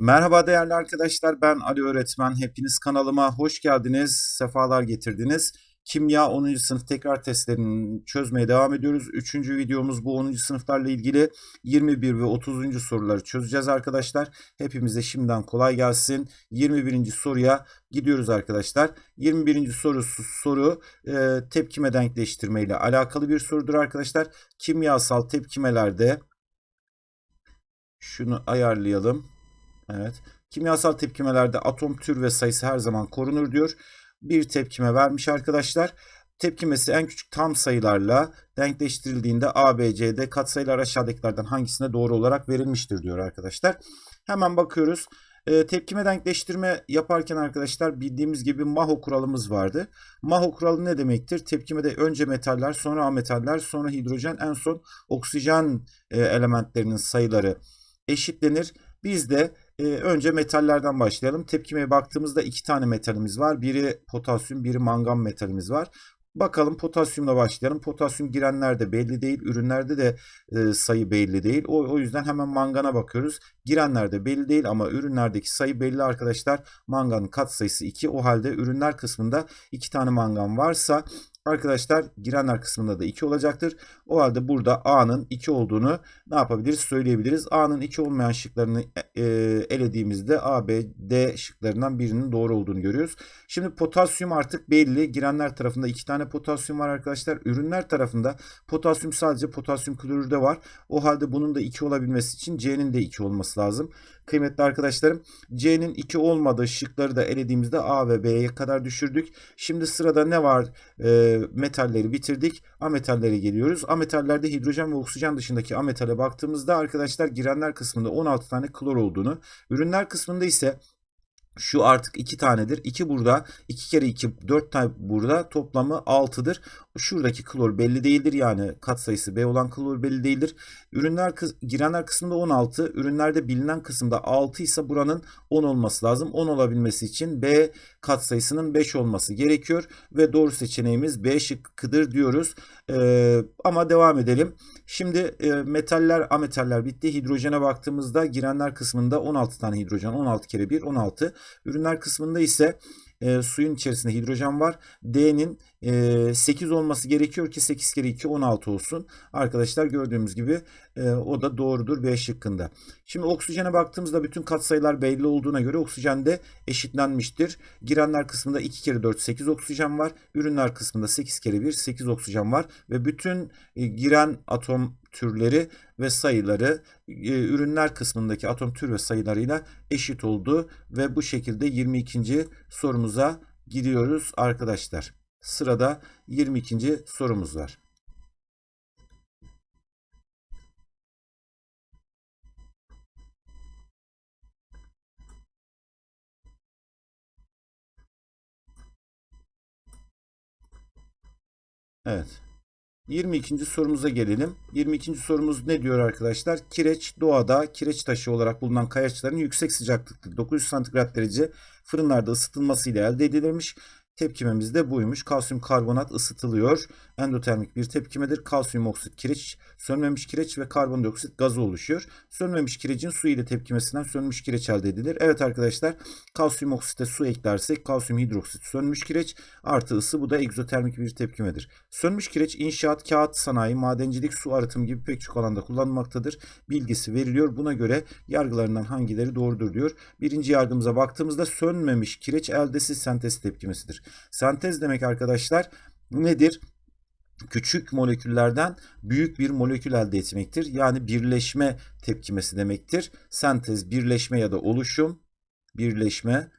Merhaba değerli arkadaşlar, ben Ali Öğretmen. Hepiniz kanalıma hoş geldiniz, sefalar getirdiniz. Kimya 10. sınıf tekrar testlerini çözmeye devam ediyoruz. Üçüncü videomuz bu 10. sınıflarla ilgili 21 ve 30. soruları çözeceğiz arkadaşlar. Hepimize şimdiden kolay gelsin. 21. soruya gidiyoruz arkadaşlar. 21. soru soru e, tepkime denkleştirme ile alakalı bir sorudur arkadaşlar. Kimyasal tepkimelerde şunu ayarlayalım. Evet. Kimyasal tepkimelerde atom tür ve sayısı her zaman korunur diyor. Bir tepkime vermiş arkadaşlar. Tepkimesi en küçük tam sayılarla denkleştirildiğinde A, B, C, D katsayılar aşağıdakilerden hangisine doğru olarak verilmiştir diyor arkadaşlar. Hemen bakıyoruz. E, tepkime denkleştirme yaparken arkadaşlar bildiğimiz gibi Maho kuralımız vardı. Maho kuralı ne demektir? Tepkimede önce metaller, sonra ametaller, sonra hidrojen, en son oksijen e, elementlerinin sayıları eşitlenir. Biz de e, önce metallerden başlayalım. Tepkimeye baktığımızda iki tane metalimiz var. Biri potasyum, biri mangan metalimiz var. Bakalım potasyumla başlayalım. Potasyum girenlerde belli değil. Ürünlerde de e, sayı belli değil. O, o yüzden hemen mangana bakıyoruz. Girenlerde belli değil ama ürünlerdeki sayı belli arkadaşlar. Manganın katsayısı 2. O halde ürünler kısmında 2 tane mangan varsa Arkadaşlar girenler kısmında da 2 olacaktır. O halde burada A'nın 2 olduğunu ne yapabiliriz söyleyebiliriz. A'nın 2 olmayan şıklarını e, elediğimizde A, B, D şıklarından birinin doğru olduğunu görüyoruz. Şimdi potasyum artık belli. Girenler tarafında 2 tane potasyum var arkadaşlar. Ürünler tarafında potasyum sadece potasyum klorürde var. O halde bunun da 2 olabilmesi için C'nin de 2 olması lazım. Kıymetli arkadaşlarım C'nin 2 olmadığı şıkları da elediğimizde A ve B'ye kadar düşürdük. Şimdi sırada ne var? E, metalleri bitirdik. Ametallere geliyoruz. Ametallerde hidrojen ve oksijen dışındaki ametale baktığımızda arkadaşlar girenler kısmında 16 tane klor olduğunu, ürünler kısmında ise şu artık 2 tanedir. 2 burada. 2 kere 2 4 tane burada. Toplamı 6'dır. Şuradaki klor belli değildir. Yani katsayısı B olan klor belli değildir. Ürünler girenler kısmında 16. Ürünlerde bilinen kısımda 6 ise buranın 10 olması lazım. 10 olabilmesi için B katsayısının 5 olması gerekiyor. Ve doğru seçeneğimiz B şıkkıdır diyoruz. Ee, ama devam edelim. Şimdi e, metaller, ametaller bitti. Hidrojene baktığımızda girenler kısmında 16 tane hidrojen. 16 kere 1 16. Ürünler kısmında ise e, suyun içerisinde hidrojen var. D'nin e, 8 olması gerekiyor ki 8 kere 2 16 olsun. Arkadaşlar gördüğümüz gibi e, o da doğrudur B şıkkında. Şimdi oksijene baktığımızda bütün katsayılar belli olduğuna göre oksijen de eşitlenmiştir. Girenler kısmında 2 kere 4 8 oksijen var. Ürünler kısmında 8 kere 1 8 oksijen var. Ve bütün e, giren atom türleri ve sayıları e, ürünler kısmındaki atom tür ve sayılarıyla eşit oldu ve bu şekilde 22. sorumuza gidiyoruz arkadaşlar. Sırada 22. sorumuz var. Evet. 22. sorumuza gelelim. 22. sorumuz ne diyor arkadaşlar? Kireç doğada kireç taşı olarak bulunan kayaçların yüksek sıcaklıkta 900 santigrat derece fırınlarda ısıtılmasıyla elde edilirmiş. Tepkimemiz de buymuş. Kalsiyum karbonat ısıtılıyor. Endotermik bir tepkimedir. Kalsiyum oksit kireç, sönmemiş kireç ve karbondioksit gazı oluşuyor. Sönmemiş kirecin su ile tepkimesinden sönmüş kireç elde edilir. Evet arkadaşlar kalsiyum oksite su eklersek kalsiyum hidroksit sönmüş kireç artı ısı bu da egzotermik bir tepkimedir. Sönmüş kireç inşaat, kağıt sanayi, madencilik, su arıtım gibi pek çok alanda kullanılmaktadır. Bilgisi veriliyor. Buna göre yargılarından hangileri doğrudur diyor. Birinci yargımıza baktığımızda sönmemiş kireç eldesiz sentez tepkimesidir. Sentez demek arkadaşlar nedir? Küçük moleküllerden büyük bir molekül elde etmektir. Yani birleşme tepkimesi demektir. Sentez, birleşme ya da oluşum, birleşme,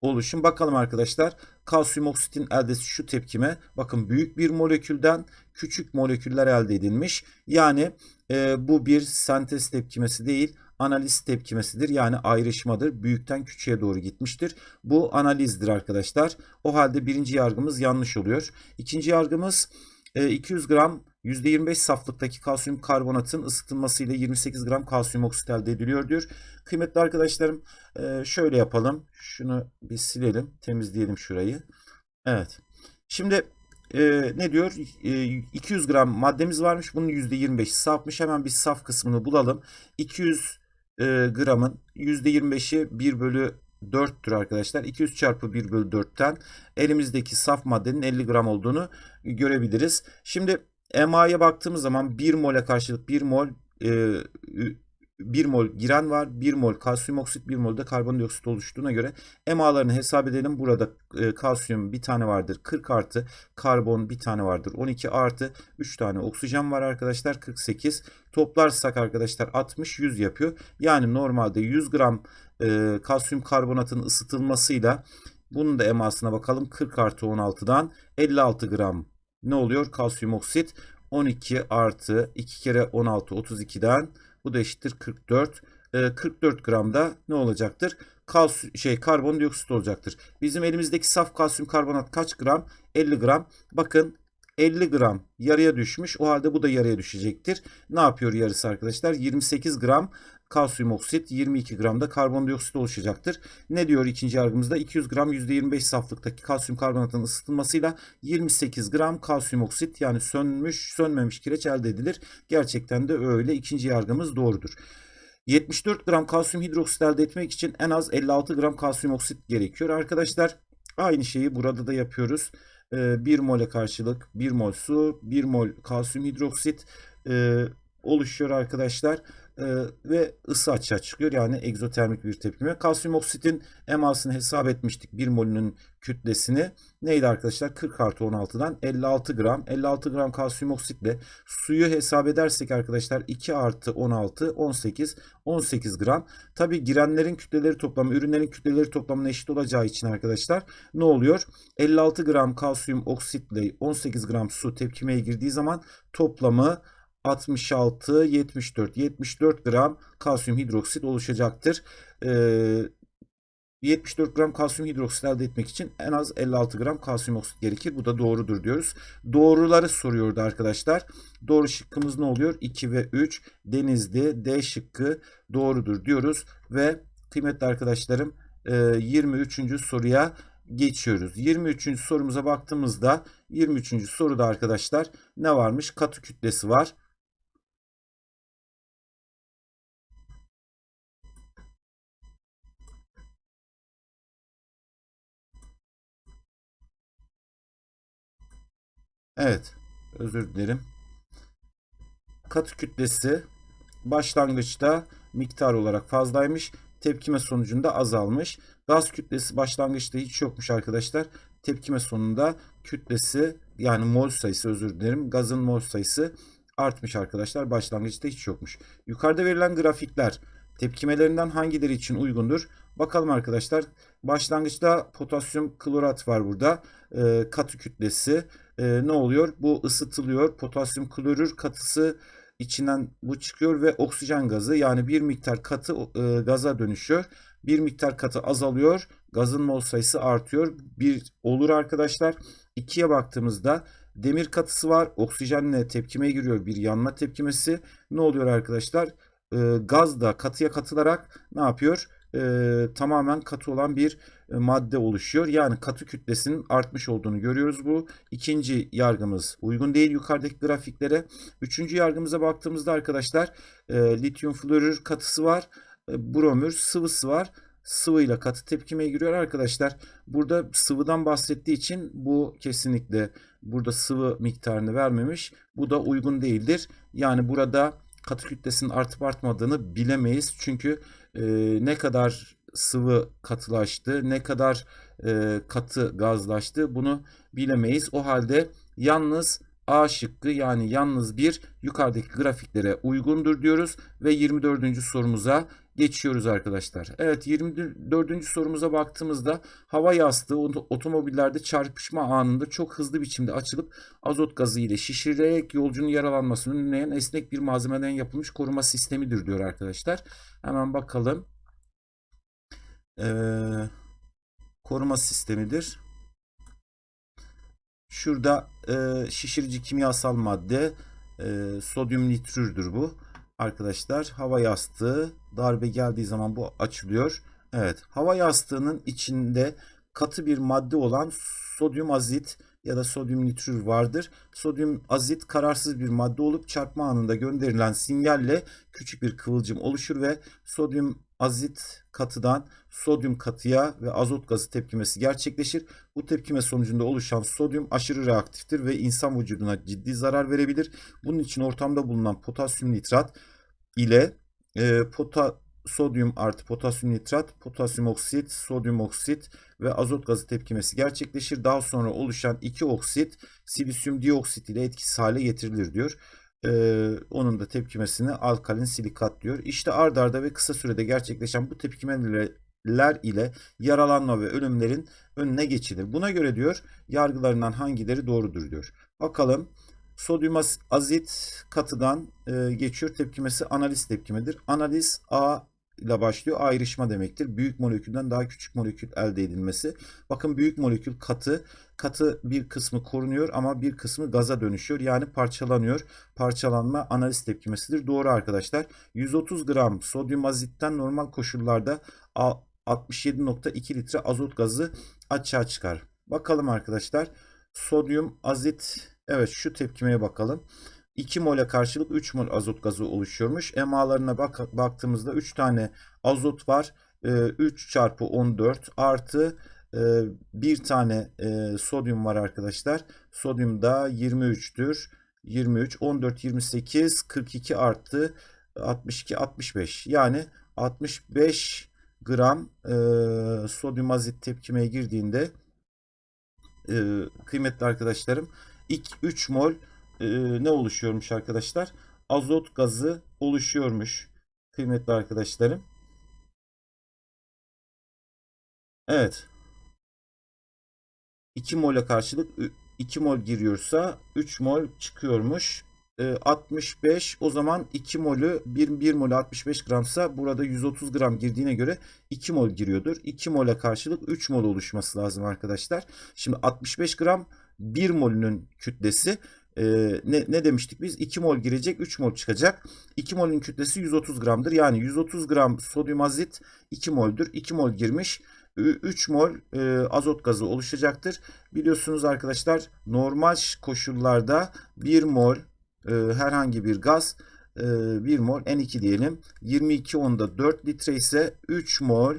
oluşum. Bakalım arkadaşlar. Kalsiyum oksitin eldesi şu tepkime. Bakın büyük bir molekülden küçük moleküller elde edilmiş. Yani e, bu bir sentez tepkimesi değil analiz tepkimesidir. Yani ayrışmadır. Büyükten küçüğe doğru gitmiştir. Bu analizdir arkadaşlar. O halde birinci yargımız yanlış oluyor. İkinci yargımız 200 e, gram %25 saflıktaki kalsiyum karbonatın ısıtılmasıyla 28 gram kalsiyum oksit elde ediliyor diyor. Kıymetli arkadaşlarım e, şöyle yapalım. Şunu bir silelim. Temizleyelim şurayı. Evet. Şimdi e, ne diyor? 200 gram maddemiz varmış. Bunun %25'i safmış. Hemen bir saf kısmını bulalım. 200 e, gramın %25'i 1 bölü 4'tür arkadaşlar. 200 çarpı 1 bölü 4'ten elimizdeki saf maddenin 50 gram olduğunu görebiliriz. Şimdi MA'ya baktığımız zaman 1 mole karşılık 1 mol e, 1 mol giren var. 1 mol kalsiyum oksit, 1 mol de karbondioksit oluştuğuna göre MA'larını hesap edelim. Burada e, kalsiyum bir tane vardır 40 artı, karbon bir tane vardır 12 artı, 3 tane oksijen var arkadaşlar 48. Toplarsak arkadaşlar 60, 100 yapıyor. Yani normalde 100 gram e, kalsiyum karbonatın ısıtılmasıyla bunun da emasına bakalım. 40 artı 16'dan 56 gram ne oluyor? Kalsiyum oksit 12 artı 2 kere 16 32'den bu da eşittir 44. E, 44 gramda ne olacaktır? Kalsiyum, şey karbondioksit olacaktır. Bizim elimizdeki saf kalsiyum karbonat kaç gram? 50 gram. Bakın 50 gram yarıya düşmüş. O halde bu da yarıya düşecektir. Ne yapıyor yarısı arkadaşlar? 28 gram kalsiyum oksit 22 gram da karbondioksit oluşacaktır. Ne diyor ikinci yargımızda? 200 gram %25 saflıktaki kalsiyum karbonatın ısıtılmasıyla 28 gram kalsiyum oksit yani sönmüş sönmemiş kireç elde edilir. Gerçekten de öyle. İkinci yargımız doğrudur. 74 gram kalsiyum hidroksit elde etmek için en az 56 gram kalsiyum oksit gerekiyor. Arkadaşlar aynı şeyi burada da yapıyoruz. 1 mole karşılık 1 mol su, 1 mol kalsiyum hidroksit oluşuyor arkadaşlar e, ve ısı açığa çıkıyor. Yani egzotermik bir tepkime. Kalsiyum oksitin emasını hesap etmiştik. 1 molünün kütlesini. Neydi arkadaşlar? 40 artı 16'dan 56 gram. 56 gram kalsiyum oksitle suyu hesap edersek arkadaşlar 2 artı 16 18 18 gram. Tabi girenlerin kütleleri toplamı ürünlerin kütleleri toplamına eşit olacağı için arkadaşlar ne oluyor? 56 gram kalsiyum oksitle 18 gram su tepkimeye girdiği zaman toplamı 66, 74, 74 gram kalsiyum hidroksit oluşacaktır. Ee, 74 gram kalsiyum hidroksit elde etmek için en az 56 gram kalsiyum oksit gerekir. Bu da doğrudur diyoruz. Doğruları soruyordu arkadaşlar. Doğru şıkkımız ne oluyor? 2 ve 3 Denizli D şıkkı doğrudur diyoruz. Ve kıymetli arkadaşlarım 23. E, soruya geçiyoruz. 23. sorumuza baktığımızda 23. soruda arkadaşlar ne varmış? Katı kütlesi var. Evet. Özür dilerim. Katı kütlesi başlangıçta miktar olarak fazlaymış. Tepkime sonucunda azalmış. Gaz kütlesi başlangıçta hiç yokmuş arkadaşlar. Tepkime sonunda kütlesi yani mol sayısı özür dilerim. Gazın mol sayısı artmış arkadaşlar. Başlangıçta hiç yokmuş. Yukarıda verilen grafikler tepkimelerinden hangileri için uygundur? Bakalım arkadaşlar. Başlangıçta potasyum klorat var burada. E, katı kütlesi e, ne oluyor? Bu ısıtılıyor. Potasyum klorür katısı içinden bu çıkıyor ve oksijen gazı yani bir miktar katı e, gaza dönüşüyor. Bir miktar katı azalıyor. Gazın mol sayısı artıyor. Bir olur arkadaşlar. İkiye baktığımızda demir katısı var. Oksijenle tepkimeye giriyor. Bir yanma tepkimesi. Ne oluyor arkadaşlar? E, gaz da katıya katılarak ne yapıyor? e, tamamen katı olan bir madde oluşuyor. Yani katı kütlesinin artmış olduğunu görüyoruz bu. İkinci yargımız uygun değil yukarıdaki grafiklere. Üçüncü yargımıza baktığımızda arkadaşlar e, lityum florür katısı var. E, bromür sıvısı var sıvıyla katı tepkimeye giriyor arkadaşlar. Burada sıvıdan bahsettiği için bu kesinlikle burada sıvı miktarını vermemiş. Bu da uygun değildir. Yani burada katı kütlesinin artıp artmadığını bilemeyiz. Çünkü e, ne kadar sıvı katılaştı, ne kadar e, katı gazlaştı bunu bilemeyiz. O halde yalnız A şıkkı yani yalnız bir yukarıdaki grafiklere uygundur diyoruz ve 24. sorumuza geçiyoruz arkadaşlar. Evet 24. sorumuza baktığımızda hava yastığı otomobillerde çarpışma anında çok hızlı biçimde açılıp azot gazı ile şişirilerek yolcunun yaralanmasını önleyen esnek bir malzemeden yapılmış koruma sistemidir diyor arkadaşlar. Hemen bakalım. Ee, koruma sistemidir. Şurada e, şişirici kimyasal madde e, sodyum nitrürdür bu. Arkadaşlar hava yastığı darbe geldiği zaman bu açılıyor. Evet hava yastığının içinde katı bir madde olan sodyum azit ya da sodyum nitrür vardır. Sodyum azit kararsız bir madde olup çarpma anında gönderilen sinyalle küçük bir kıvılcım oluşur ve sodyum azit katıdan sodyum katıya ve azot gazı tepkimesi gerçekleşir. Bu tepkime sonucunda oluşan sodyum aşırı reaktiftir ve insan vücuduna ciddi zarar verebilir. Bunun için ortamda bulunan potasyum nitrat ile e, pota, sodyum artı potasyum nitrat, potasyum oksit, sodyum oksit ve azot gazı tepkimesi gerçekleşir. Daha sonra oluşan iki oksit silisyum dioksit ile etkisiz hale getirilir diyor. Ee, onun da tepkimesini alkalin silikat diyor. İşte ard arda ve kısa sürede gerçekleşen bu tepkimeler ile yaralanma ve ölümlerin önüne geçilir. Buna göre diyor yargılarından hangileri doğrudur diyor. Bakalım sodyum azit katıdan e, geçiyor tepkimesi analiz tepkimedir. Analiz A ile başlıyor. Ayrışma demektir. Büyük molekülden daha küçük molekül elde edilmesi. Bakın büyük molekül katı. Katı bir kısmı korunuyor ama bir kısmı gaza dönüşüyor. Yani parçalanıyor. Parçalanma analiz tepkimesidir. Doğru arkadaşlar. 130 gram sodyum azitten normal koşullarda 67.2 litre azot gazı açığa çıkar. Bakalım arkadaşlar. Sodyum azit evet şu tepkimeye bakalım. 2 mole karşılık 3 mol azot gazı oluşuyormuş. EMA'larına bak baktığımızda 3 tane azot var. 3 çarpı 14 artı bir tane sodyum var arkadaşlar. Sodyum da 23'tür. 23, 14, 28, 42 arttı. 62, 65. Yani 65 gram sodyum azit tepkimeye girdiğinde kıymetli arkadaşlarım ilk 3 mol e, ne oluşuyormuş arkadaşlar? Azot gazı oluşuyormuş kıymetli arkadaşlarım. Evet. 2 mole karşılık 2 mol giriyorsa 3 mol çıkıyormuş. E, 65 o zaman 2 molü 1, 1 molü 65 gramsa burada 130 gram girdiğine göre 2 mol giriyordur. 2 mole karşılık 3 mol oluşması lazım arkadaşlar. Şimdi 65 gram 1 molünün kütlesi e, ne, ne demiştik biz? 2 mol girecek 3 mol çıkacak. 2 molün kütlesi 130 gramdır. Yani 130 gram sodyum azit 2 moldür. 2 mol girmiş. 3 mol e, azot gazı oluşacaktır. Biliyorsunuz arkadaşlar normal koşullarda 1 mol e, herhangi bir gaz e, 1 mol N2 diyelim. 22 onda 4 litre ise 3 mol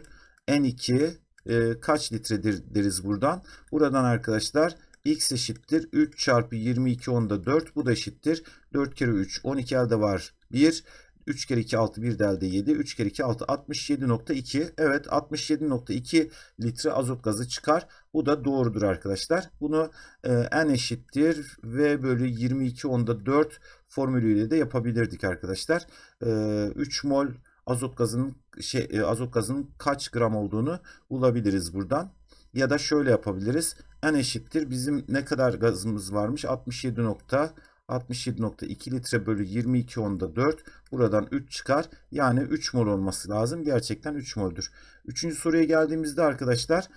N2 e, kaç litredir deriz buradan. Buradan arkadaşlar x eşittir 3 çarpı 22 onda 4 bu da eşittir. 4 kere 3 12 elde var 1 3 kere 2 6 1 de elde 7 3 kere 2 6 67.2 evet 67.2 litre azot gazı çıkar. Bu da doğrudur arkadaşlar. Bunu e, n eşittir v bölü 22 onda 4 formülüyle de yapabilirdik arkadaşlar. E, 3 mol azot gazının şey e, azot gazının kaç gram olduğunu bulabiliriz buradan. Ya da şöyle yapabiliriz. N eşittir. Bizim ne kadar gazımız varmış? 67 nokta 67.2 litre bölü 22 onda 4. Buradan 3 çıkar. Yani 3 mol olması lazım. Gerçekten 3 moldür. Üçüncü soruya geldiğimizde arkadaşlar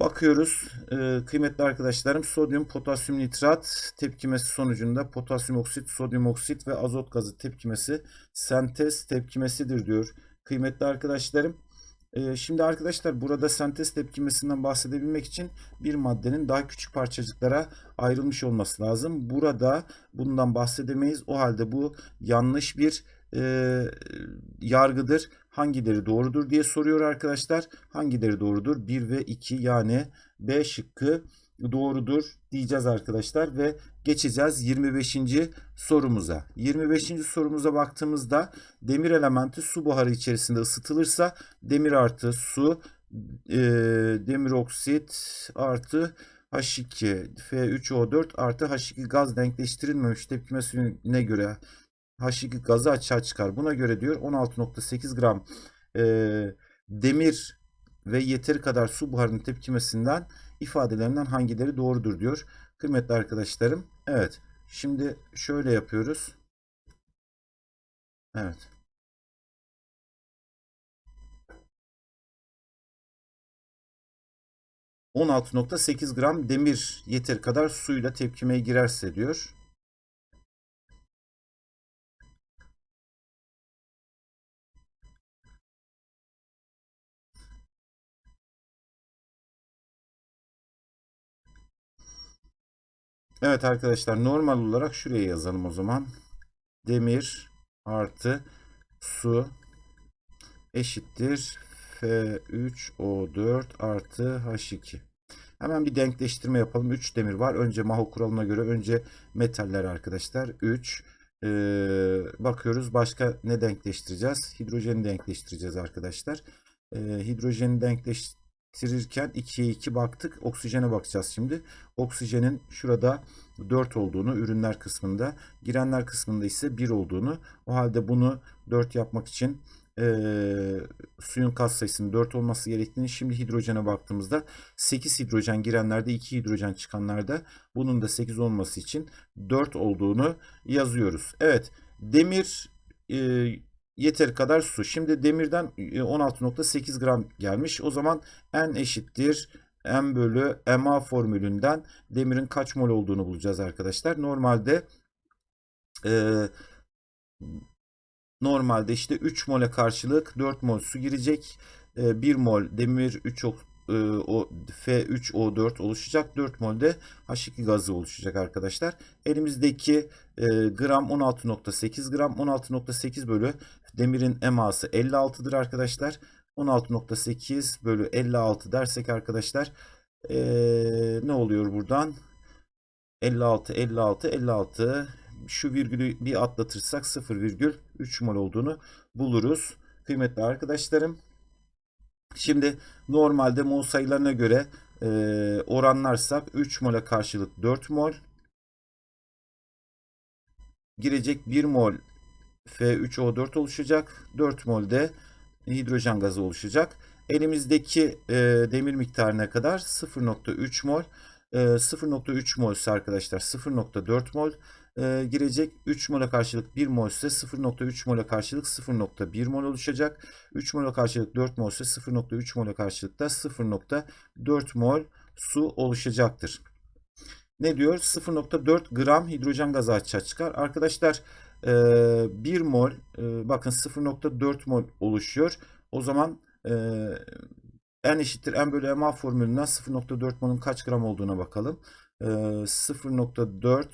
bakıyoruz. Ee, kıymetli arkadaşlarım sodyum potasyum nitrat tepkimesi sonucunda potasyum oksit, sodyum oksit ve azot gazı tepkimesi sentez tepkimesidir diyor. Kıymetli arkadaşlarım şimdi arkadaşlar burada sentez tepkimesinden bahsedebilmek için bir maddenin daha küçük parçacıklara ayrılmış olması lazım. Burada bundan bahsedemeyiz. O halde bu yanlış bir e, yargıdır. Hangileri doğrudur diye soruyor arkadaşlar. Hangileri doğrudur? 1 ve 2 yani B şıkkı doğrudur diyeceğiz arkadaşlar ve geçeceğiz 25. sorumuza. 25. sorumuza baktığımızda demir elementi su buharı içerisinde ısıtılırsa demir artı su e, demir oksit artı H2 F3O4 artı H2 gaz denkleştirilmemiş tepkimesine göre H2 gazı açığa çıkar. Buna göre diyor 16.8 gram e, demir ve yeteri kadar su buharının tepkimesinden ifadelerinden hangileri doğrudur diyor. Kıymetli arkadaşlarım. Evet. Şimdi şöyle yapıyoruz. Evet. ...16.8 gram demir yeteri kadar suyla tepkimeye girerse diyor. Evet arkadaşlar normal olarak şuraya yazalım o zaman. Demir artı su eşittir F3O4 artı H2. Hemen bir denkleştirme yapalım. 3 demir var. Önce Maho kuralına göre önce metaller arkadaşlar. 3 ee, bakıyoruz başka ne denkleştireceğiz? Hidrojeni denkleştireceğiz arkadaşlar. Ee, hidrojeni denkleştirirken 2'ye 2 baktık. Oksijene bakacağız şimdi. Oksijenin şurada 4 olduğunu ürünler kısmında, girenler kısmında ise 1 olduğunu. O halde bunu 4 yapmak için e, suyun kat sayısının 4 olması gerektiğini şimdi hidrojene baktığımızda 8 hidrojen girenlerde 2 hidrojen çıkanlarda bunun da 8 olması için 4 olduğunu yazıyoruz. Evet demir e, yeteri kadar su. Şimdi demirden 16.8 gram gelmiş. O zaman N eşittir M bölü MA formülünden demirin kaç mol olduğunu bulacağız arkadaşlar. Normalde e, Normalde işte 3 mole karşılık 4 mol su girecek. 1 ee, mol demir 3 o, F3O4 oluşacak. 4 mol de H2 gazı oluşacak arkadaşlar. Elimizdeki e, gram 16.8 gram 16.8 bölü demirin eması 56'dır arkadaşlar. 16.8 bölü 56 dersek arkadaşlar ee, ne oluyor buradan? 56 56 56 şu virgülü bir atlatırsak 0,3 mol olduğunu buluruz. Kıymetli arkadaşlarım. Şimdi normalde mol sayılarına göre e, oranlarsak 3 mole karşılık 4 mol girecek 1 mol F3O4 oluşacak. 4 mol de hidrojen gazı oluşacak. Elimizdeki e, demir miktarı ne kadar? 0.3 mol. E, 0.3 mol ise arkadaşlar 0.4 mol e, girecek. 3 mola karşılık 1 mol ise 0.3 mola karşılık 0.1 mol oluşacak. 3 mola karşılık 4 mol ise 0.3 mola karşılık da 0.4 mol su oluşacaktır. Ne diyor? 0.4 gram hidrojen gazı açığa çıkar. Arkadaşlar 1 mol bakın 0.4 mol oluşuyor. O zaman n eşittir n bölü ma formülünden 0.4 molun kaç gram olduğuna bakalım. 0.4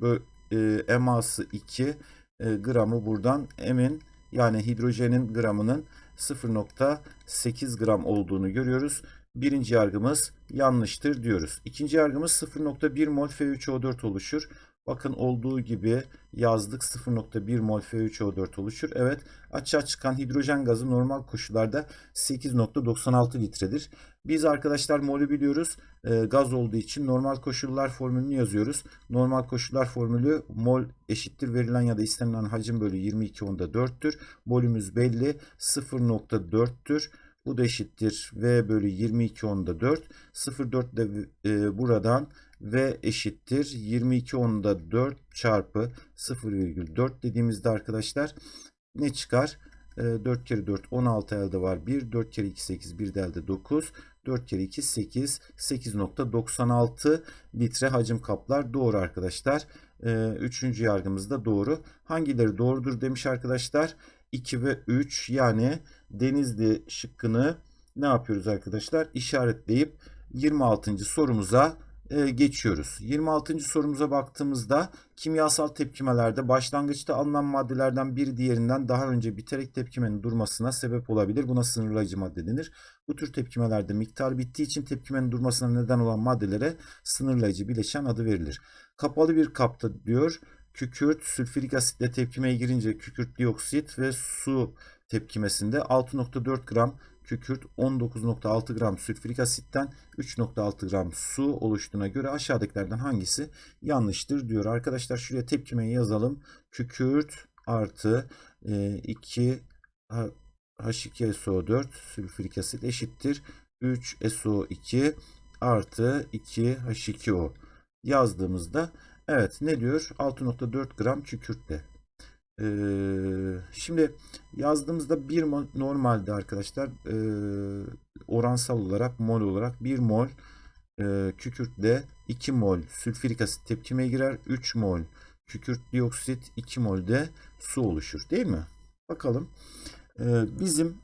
Böyle, e, eması 2 e, gramı buradan M'in yani hidrojenin gramının 0.8 gram olduğunu görüyoruz. Birinci yargımız yanlıştır diyoruz. İkinci yargımız 0.1 mol F3O4 oluşur. Bakın olduğu gibi yazdık 0.1 mol F3O4 oluşur. Evet açığa çıkan hidrojen gazı normal koşullarda 8.96 litredir. Biz arkadaşlar molü biliyoruz. E, gaz olduğu için normal koşullar formülünü yazıyoruz. Normal koşullar formülü mol eşittir verilen ya da istenilen hacim bölü 22 onda 4'tür. Molümüz belli 0.4'tür. Bu da eşittir V bölü 22 onda 4. 0.4 de e, buradan V eşittir 22 onda 4 çarpı 0,4 dediğimizde arkadaşlar ne çıkar? 4 e, kere 4 16 elde var 1. 4 kere 2 8 1 de elde 9. 4 kere 2 8 8.96 litre hacim kaplar. Doğru arkadaşlar. E, üçüncü yargımız da doğru. Hangileri doğrudur demiş arkadaşlar. 2 ve 3 yani Denizli şıkkını ne yapıyoruz arkadaşlar? İşaretleyip 26. sorumuza e, geçiyoruz. 26. sorumuza baktığımızda kimyasal tepkimelerde başlangıçta alınan maddelerden biri diğerinden daha önce biterek tepkimenin durmasına sebep olabilir. Buna sınırlayıcı madde denir. Bu tür tepkimelerde miktar bittiği için tepkimenin durmasına neden olan maddelere sınırlayıcı bileşen adı verilir. Kapalı bir kapta diyor kükürt sülfürik asitle tepkimeye girince kükürt dioksit ve su tepkimesinde 6.4 gram kükürt 19.6 gram sülfürik asitten 3.6 gram su oluştuğuna göre aşağıdakilerden hangisi yanlıştır diyor. Arkadaşlar şuraya tepkimeyi yazalım. Kükürt artı 2 e, H2SO4 sülfürik asit eşittir 3 SO2 artı 2 H2O yazdığımızda evet ne diyor 6.4 gram kükürtle ee, şimdi yazdığımızda bir mol normalde arkadaşlar e, oransal olarak mol olarak 1 mol e, kükürtle 2 mol sülfürik asit tepkime girer. 3 mol kükürt dioksit 2 mol de su oluşur değil mi? Bakalım. E, bizim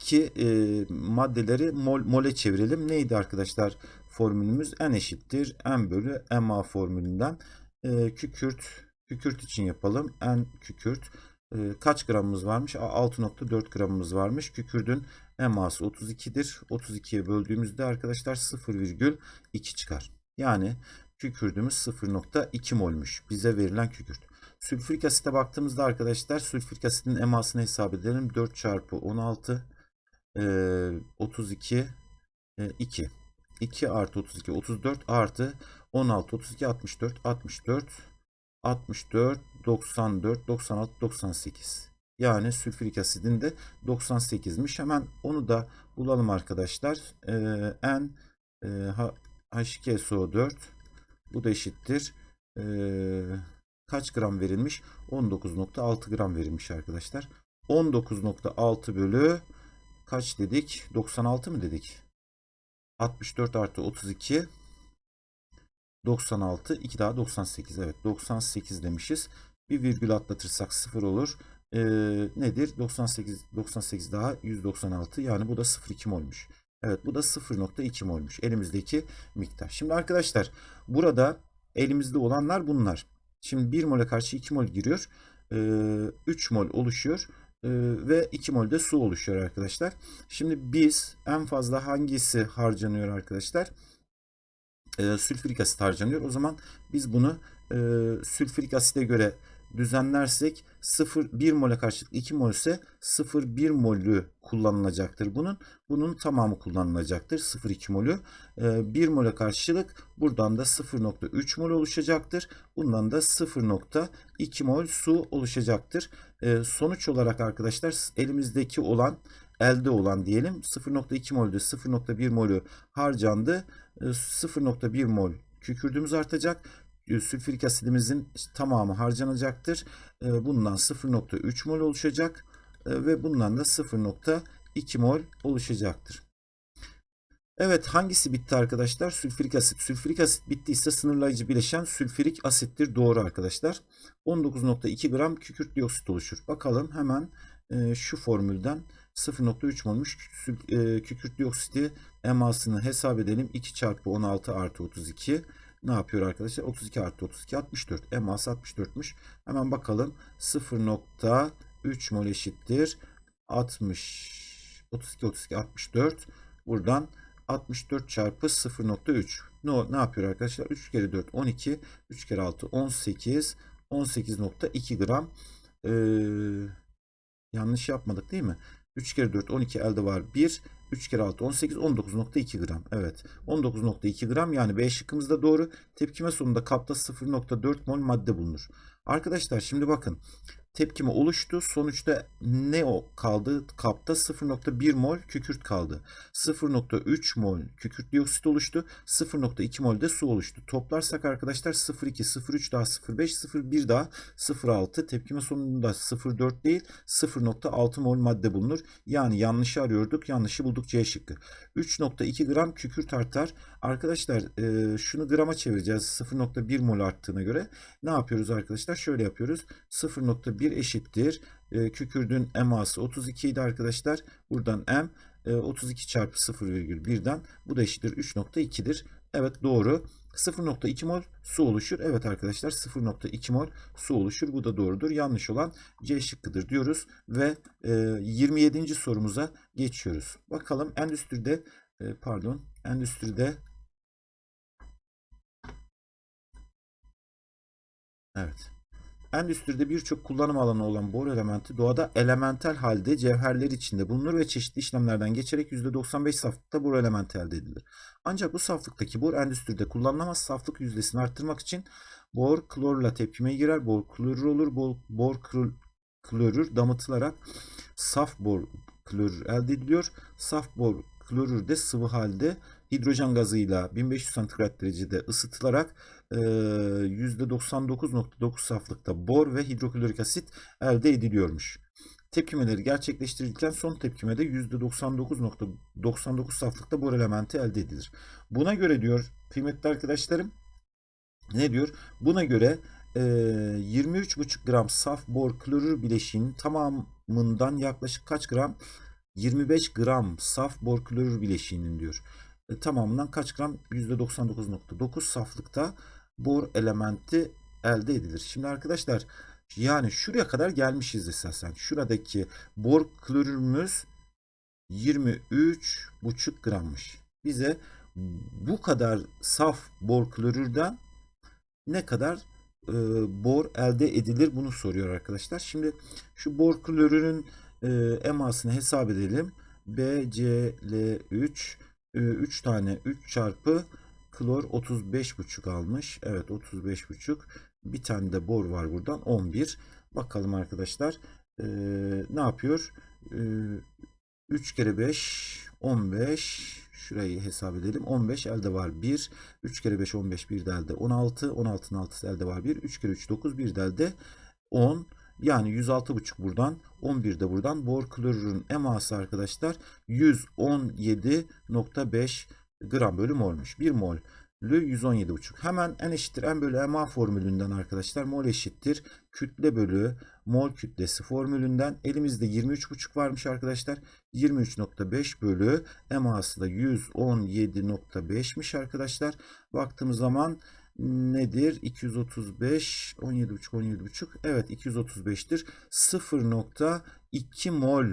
elimizdeki e, maddeleri mol, mole çevirelim. Neydi arkadaşlar? formülümüz n eşittir n bölü ma formülünden e, kükürt kükürt için yapalım. n kükürt e, kaç gramımız varmış? 6.4 gramımız varmış. Kükürdün eması 32'dir. 32'ye böldüğümüzde arkadaşlar 0,2 çıkar. Yani kükürdümüz 0.2 molmuş. Bize verilen kükürt. Sülfürik asite baktığımızda arkadaşlar sülfürik asitin emasını hesap edelim. 4 çarpı 16 e, 32 e, 2. 2 artı 32 34 artı 16 32 64 64 64 94 96 98. Yani sülfürik asidin de 98'miş. Hemen onu da bulalım arkadaşlar. Ee, N e, H2SO4 bu da eşittir. Ee, kaç gram verilmiş? 19.6 gram verilmiş arkadaşlar. 19.6 bölü kaç dedik? 96 mı dedik? 64 artı 32 96 2 daha 98 evet 98 demişiz. Bir virgül atlatırsak 0 olur. Ee, nedir? 98 98 daha 196 yani bu da 0,2 molmuş. Evet bu da 0.2 molmuş elimizdeki miktar. Şimdi arkadaşlar burada elimizde olanlar bunlar. Şimdi 1 mole karşı 2 mol giriyor. Ee, 3 mol oluşuyor. Ee, ve 2 mol de su oluşuyor arkadaşlar. Şimdi biz en fazla hangisi harcanıyor arkadaşlar? Ee, sülfürik asit harcanıyor. O zaman biz bunu e, sülfürik asite göre düzenlersek 0 1 mole karşılık 2 mol ise 0,1 molü kullanılacaktır bunun. Bunun tamamı kullanılacaktır. 0,2 molü. 1 mole karşılık buradan da 0,3 mol oluşacaktır. Bundan da 0,2 mol su oluşacaktır. Sonuç olarak arkadaşlar elimizdeki olan elde olan diyelim 0,2 molde 0,1 molü harcandı. 0,1 mol kükürdüğümüz artacak sülfürik asidimizin tamamı harcanacaktır. Bundan 0.3 mol oluşacak ve bundan da 0.2 mol oluşacaktır. Evet hangisi bitti arkadaşlar? Sülfürik asit. Sülfürik asit bittiyse sınırlayıcı bileşen sülfürik asittir. Doğru arkadaşlar. 19.2 gram kükürt dioksit oluşur. Bakalım hemen şu formülden 0.3 molmuş kükürt dioksiti emasını hesap edelim. 2 çarpı 16 artı 32 ne yapıyor arkadaşlar? 32 artı 32 64. Eması 64'müş. Hemen bakalım. 0.3 mol eşittir. 60 32 32 64. Buradan 64 çarpı 0.3. Ne, ne yapıyor arkadaşlar? 3 kere 4 12. 3 kere 6 18. 18.2 gram. Ee, yanlış yapmadık değil mi? 3 kere 4 12 elde var 1. 3 kere 6 18 19.2 gram. Evet 19.2 gram yani B şıkkımız doğru. Tepkime sonunda kapta 0.4 mol madde bulunur. Arkadaşlar şimdi bakın tepkime oluştu. Sonuçta ne o kaldı? Kapta 0.1 mol kükürt kaldı. 0.3 mol kükürt dioksit oluştu. 0.2 mol de su oluştu. Toplarsak arkadaşlar 0.2, 0.3 daha 0.5, 0.1 daha 0.6. Tepkime sonunda 0.4 değil 0.6 mol madde bulunur. Yani yanlışı arıyorduk. Yanlışı bulduk C şıkkı. 3.2 gram kükürt artar. Arkadaşlar e, şunu grama çevireceğiz. 0.1 mol arttığına göre. Ne yapıyoruz arkadaşlar? Şöyle yapıyoruz. 0.1 1 eşittir. E, kükürdün eması 32 idi arkadaşlar. Buradan m e, 32 çarpı 0,1'den bu da eşittir 3.2'dir. Evet doğru. 0.2 mol su oluşur. Evet arkadaşlar 0.2 mol su oluşur. Bu da doğrudur. Yanlış olan C şıkkıdır diyoruz. Ve e, 27. sorumuza geçiyoruz. Bakalım endüstride e, pardon endüstride Evet. Endüstride birçok kullanım alanı olan bor elementi doğada elementel halde cevherler içinde bulunur ve çeşitli işlemlerden geçerek %95 saflıkta bor elementi elde edilir. Ancak bu saflıktaki bor endüstride kullanılamaz saflık yüzdesini arttırmak için bor klorla tepkimeye girer. Bor klorür olur. Bor, bor klorür damıtılarak saf bor klorür elde ediliyor. Saf bor klorür de sıvı halde hidrojen gazıyla 1500 santigrat derecede ısıtılarak %99.9 saflıkta bor ve hidroklorik asit elde ediliyormuş. Tepkimeleri gerçekleştirilirken son tepkimede %99.99 saflıkta bor elementi elde edilir. Buna göre diyor kıymetli arkadaşlarım ne diyor? Buna göre 23,5 gram saf bor klorür bileşiğinin tamamından yaklaşık kaç gram? 25 gram saf bor klorür bileşiğinin diyor. e, tamamından kaç gram? %99.9 saflıkta bor elementi elde edilir. Şimdi arkadaşlar yani şuraya kadar gelmişiz esasen. Şuradaki bor klorürümüz 23,5 grammış. Bize bu kadar saf bor klorürden ne kadar e, bor elde edilir bunu soruyor arkadaşlar. Şimdi şu bor klorürün e, emasını hesap edelim. BCl3 3 tane 3 çarpı klor 35,5 almış. Evet 35,5. Bir tane de bor var buradan 11. Bakalım arkadaşlar e, ne yapıyor? E, 3 kere 5 15 şurayı hesap edelim. 15 elde var 1. 3 kere 5 15 bir de elde 16. 16'nın 6'sı elde var 1. 3 kere 3 9 bir de elde 10. Yani 106,5 buradan 11 de buradan. Bor klorürün eması arkadaşlar 117,5 gram bölü molmuş. 1 mol 117,5. Hemen n eşittir n bölü ma formülünden arkadaşlar mol eşittir kütle bölü mol kütlesi formülünden elimizde 23,5 varmış arkadaşlar. 23,5 bölü eması da 117,5'miş arkadaşlar. Baktığımız zaman nedir? 235 17,5 17,5 evet 235'tir. 0,2 mol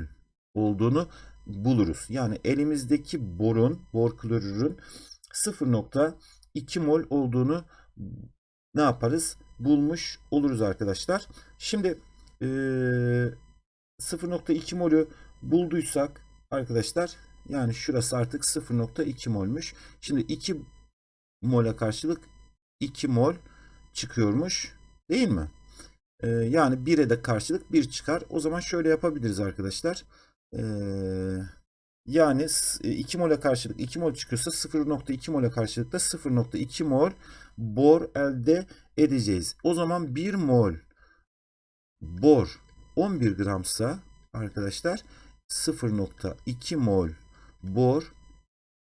olduğunu buluruz. Yani elimizdeki borun, bor klorürün 0.2 mol olduğunu ne yaparız? Bulmuş oluruz arkadaşlar. Şimdi e, 0.2 molü bulduysak arkadaşlar yani şurası artık 0.2 molmuş. Şimdi 2 mole karşılık 2 mol çıkıyormuş. Değil mi? E, yani 1'e de karşılık 1 çıkar. O zaman şöyle yapabiliriz arkadaşlar. Yani 2 mole karşılık 2 mol çıkıyorsa 0.2 mole karşılık da 0.2 mol bor elde edeceğiz. O zaman 1 mol bor 11 gramsa arkadaşlar 0.2 mol bor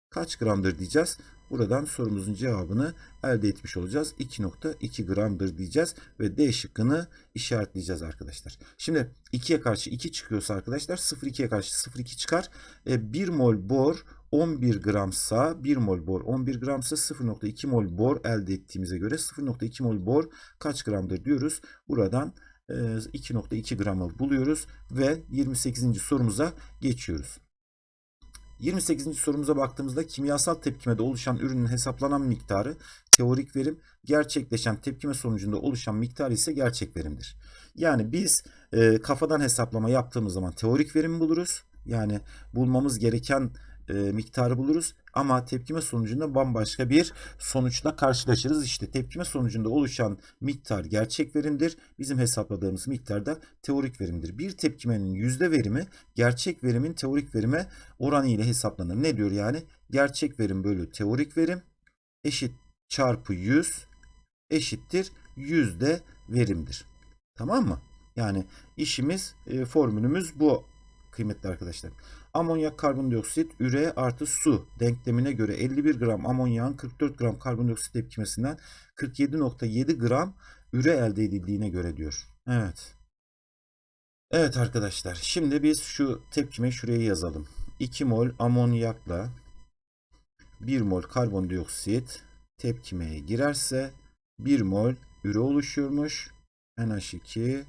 kaç gramdır diyeceğiz. Buradan sorumuzun cevabını elde etmiş olacağız. 2.2 gramdır diyeceğiz ve D şıkkını işaretleyeceğiz arkadaşlar. Şimdi 2'ye karşı 2 çıkıyorsa arkadaşlar 0.2'ye karşı 0.2 çıkar. E, 1 mol bor 11 gramsa 1 mol bor 11 gramsa 0.2 mol bor elde ettiğimize göre 0.2 mol bor kaç gramdır diyoruz. Buradan 2.2 gramı buluyoruz ve 28. sorumuza geçiyoruz. 28. sorumuza baktığımızda kimyasal tepkimede oluşan ürünün hesaplanan miktarı teorik verim, gerçekleşen tepkime sonucunda oluşan miktar ise gerçek verimdir. Yani biz e, kafadan hesaplama yaptığımız zaman teorik verimi buluruz. Yani bulmamız gereken e, miktarı buluruz ama tepkime sonucunda bambaşka bir sonuçla karşılaşırız. İşte tepkime sonucunda oluşan miktar gerçek verimdir. Bizim hesapladığımız miktar da teorik verimdir. Bir tepkimenin yüzde verimi gerçek verimin teorik verime oranı ile hesaplanır. Ne diyor yani? Gerçek verim bölü teorik verim eşit çarpı 100 eşittir yüzde verimdir. Tamam mı? Yani işimiz, e, formülümüz bu kıymetli arkadaşlar. Amonyak karbondioksit üre artı su denklemine göre 51 gram amonyağın 44 gram karbondioksit tepkimesinden 47.7 gram üre elde edildiğine göre diyor. Evet. Evet arkadaşlar şimdi biz şu tepkimeyi şuraya yazalım. 2 mol amonyakla 1 mol karbondioksit tepkimeye girerse 1 mol üre oluşuyormuş. NH2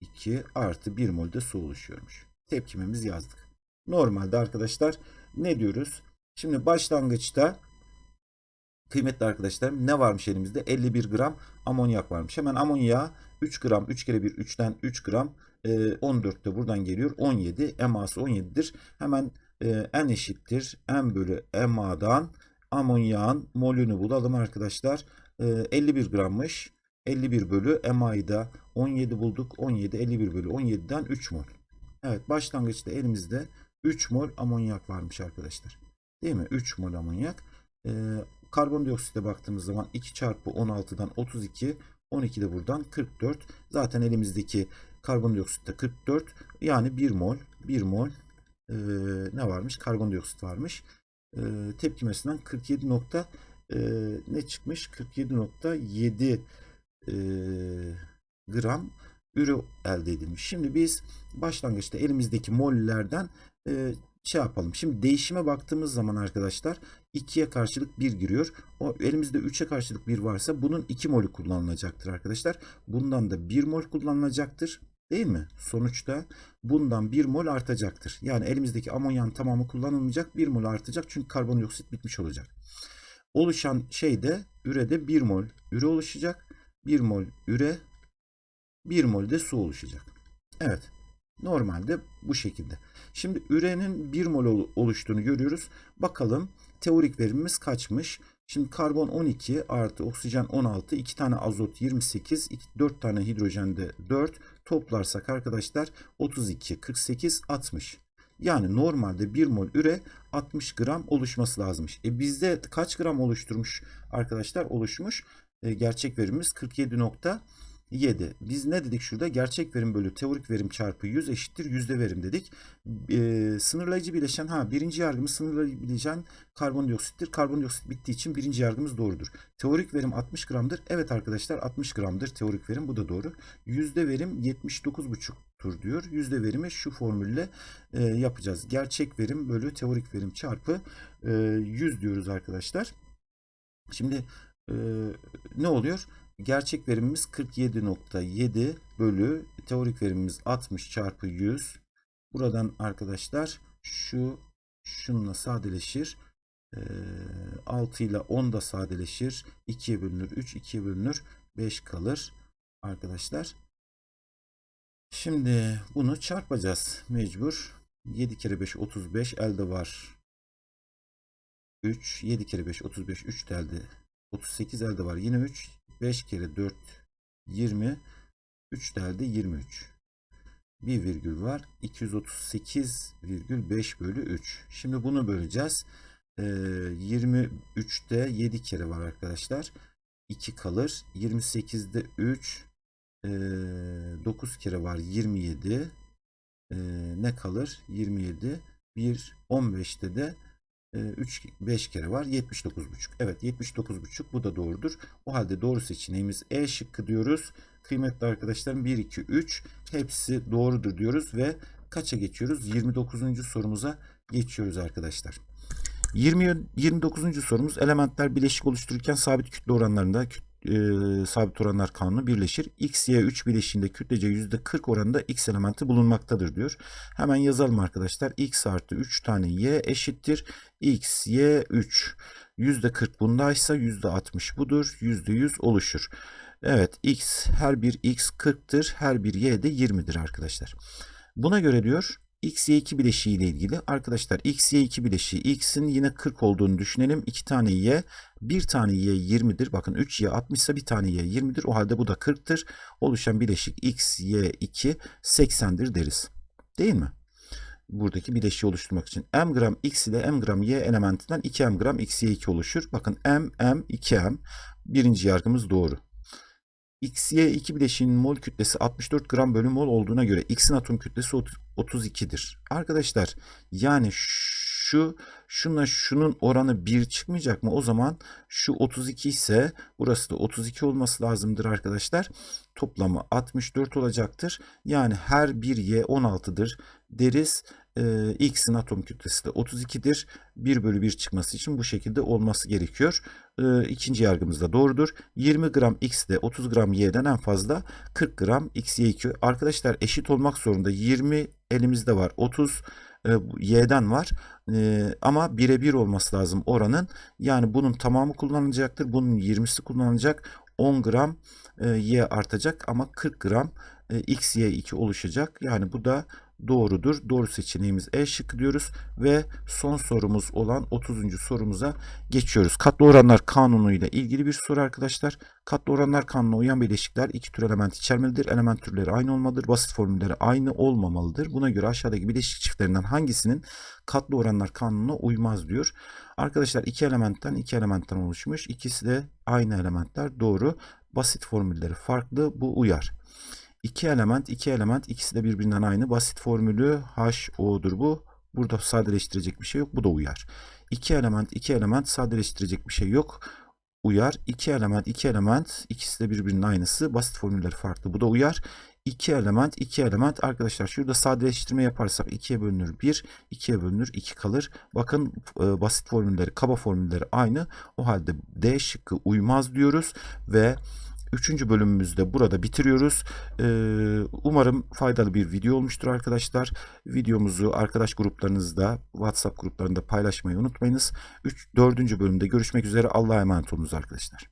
2 artı 1 mol de su oluşuyormuş. Tepkimemiz yazdık. Normalde arkadaşlar ne diyoruz? Şimdi başlangıçta kıymetli arkadaşlar ne varmış elimizde? 51 gram amonyak varmış. Hemen amonyağı 3 gram 3 kere 1 3'ten 3 gram 14 de buradan geliyor. 17 eması 17'dir. Hemen n eşittir n bölü ema'dan amonyağın molünü bulalım arkadaşlar. 51 grammış. 51 bölü ema'yı da 17 bulduk. 17 51 bölü 17'den 3 mol. Evet başlangıçta elimizde 3 mol amonyak varmış arkadaşlar. Değil mi? 3 mol amonyak. Ee, karbondioksite baktığımız zaman 2 çarpı 16'dan 32. 12 de buradan 44. Zaten elimizdeki karbondioksitte 44. Yani 1 mol. 1 mol e, ne varmış? Karbondioksit varmış. E, tepkimesinden 47 nokta e, ne çıkmış? 47.7 e, gram ürü elde edilmiş. Şimdi biz başlangıçta elimizdeki mollerden e, şey yapalım. Şimdi değişime baktığımız zaman arkadaşlar 2'ye karşılık 1 giriyor. O elimizde 3'e karşılık 1 varsa bunun 2 molü kullanılacaktır arkadaşlar. Bundan da 1 mol kullanılacaktır. Değil mi? Sonuçta bundan 1 mol artacaktır. Yani elimizdeki amonyan tamamı kullanılmayacak. 1 mol artacak. Çünkü karbondioksit bitmiş olacak. Oluşan şeyde ürede 1 mol üre oluşacak. 1 mol üre 1 mol de su oluşacak. Evet. Normalde bu şekilde. Şimdi ürenin 1 mol ol- oluştuğunu görüyoruz. Bakalım teorik verimimiz kaçmış? Şimdi karbon 12 artı oksijen 16, 2 tane azot 28, 4 tane hidrojen de 4. Toplarsak arkadaşlar 32, 48, 60. Yani normalde 1 mol üre 60 gram oluşması lazımmış. E bizde kaç gram oluşturmuş arkadaşlar? Oluşmuş. E, gerçek verimimiz 47.7. Biz ne dedik şurada? Gerçek verim bölü teorik verim çarpı 100 eşittir yüzde verim dedik. E, sınırlayıcı bileşen ha birinci yargımız sınırlayıcı bileşen karbondioksittir. Karbondioksit bittiği için birinci yargımız doğrudur. Teorik verim 60 gramdır. Evet arkadaşlar 60 gramdır teorik verim bu da doğru. Yüzde verim 79,5'tur diyor. Yüzde verimi şu formülle e, yapacağız. Gerçek verim bölü teorik verim çarpı e, 100 diyoruz arkadaşlar. Şimdi e, ne oluyor? Gerçek verimimiz 47.7 bölü teorik verimimiz 60 çarpı 100. Buradan arkadaşlar şu şununla sadeleşir. E, 6 ile 10 da sadeleşir. 2'ye bölünür. 3 2'ye bölünür. 5 kalır arkadaşlar. Şimdi bunu çarpacağız mecbur. 7 kere 5 35 elde var. 3 7 kere 5 35 3 de elde 38 elde var yine 3 5 kere 4 20 3 de elde 23 bir virgül var 238,5 bölü 3 şimdi bunu böleceğiz. Ee, 23'te 7 kere var arkadaşlar. 2 kalır. 28'de 3 ee, 9 kere var 27 ee, ne kalır? 27 1 15'te de 3 5 kere var 79,5. Evet 79,5 bu da doğrudur. O halde doğru seçeneğimiz E şıkkı diyoruz. Kıymetli arkadaşlarım 1 2 3 hepsi doğrudur diyoruz ve kaça geçiyoruz? 29. sorumuza geçiyoruz arkadaşlar. 20 29. sorumuz elementler bileşik oluştururken sabit kütle oranlarında küt- e, sabit oranlar kanunu birleşir. X, Y 3 bileşiğinde kütlece %40 oranında X elementi bulunmaktadır diyor. Hemen yazalım arkadaşlar. X artı 3 tane Y eşittir. X, Y 3. %40 bundaysa %60 budur. %100 oluşur. Evet X her bir X 40'tır. Her bir Y de 20'dir arkadaşlar. Buna göre diyor X, Y2 bileşiği ile ilgili arkadaşlar X, Y2 bileşiği X'in yine 40 olduğunu düşünelim. 2 tane Y, bir tane Y 20'dir. Bakın 3 Y 60 ise bir tane Y 20'dir. O halde bu da 40'tır. Oluşan bileşik X, Y2 80'dir deriz. Değil mi? Buradaki bileşiği oluşturmak için. M gram X ile M gram Y elementinden 2 M gram X, Y2 oluşur. Bakın M, M, 2M. Birinci yargımız doğru. XY2 bileşiğinin mol kütlesi 64 gram bölü mol olduğuna göre X'in atom kütlesi 32'dir. Arkadaşlar yani şu şunla şunun oranı 1 çıkmayacak mı? O zaman şu 32 ise burası da 32 olması lazımdır arkadaşlar. Toplamı 64 olacaktır. Yani her bir Y 16'dır deriz. Ee, X'in atom kütlesi de 32'dir. 1 bölü 1 çıkması için bu şekilde olması gerekiyor. Ee, ikinci yargımız da doğrudur. 20 gram X de 30 gram Y'den en fazla 40 gram X, Y2. Arkadaşlar eşit olmak zorunda. 20 elimizde var. 30 e, Y'den var. E, ama birebir olması lazım oranın. Yani bunun tamamı kullanılacaktır. Bunun 20'si kullanılacak. 10 gram e, Y artacak ama 40 gram e, X, Y2 oluşacak. Yani bu da doğrudur. Doğru seçeneğimiz E şıkkı diyoruz ve son sorumuz olan 30. sorumuza geçiyoruz. Katlı oranlar kanunu ile ilgili bir soru arkadaşlar. Katlı oranlar kanununa uyan bileşikler iki tür element içermelidir. Element türleri aynı olmalıdır. Basit formülleri aynı olmamalıdır. Buna göre aşağıdaki bileşik çiftlerinden hangisinin katlı oranlar kanununa uymaz diyor. Arkadaşlar iki elementten iki elementten oluşmuş. İkisi de aynı elementler. Doğru. Basit formülleri farklı. Bu uyar. İki element, iki element ikisi de birbirinden aynı. Basit formülü HO'dur bu. Burada sadeleştirecek bir şey yok. Bu da uyar. İki element, iki element sadeleştirecek bir şey yok. Uyar. İki element, iki element ikisi de birbirinin aynısı. Basit formülleri farklı. Bu da uyar. 2 element 2 element arkadaşlar şurada sadeleştirme yaparsak 2'ye bölünür 1 2'ye bölünür 2 kalır. Bakın e, basit formülleri kaba formülleri aynı. O halde D şıkkı uymaz diyoruz ve 3. bölümümüzde burada bitiriyoruz. Ee, umarım faydalı bir video olmuştur arkadaşlar. Videomuzu arkadaş gruplarınızda, WhatsApp gruplarında paylaşmayı unutmayınız. 3. 4. bölümde görüşmek üzere. Allah'a emanet olunuz arkadaşlar.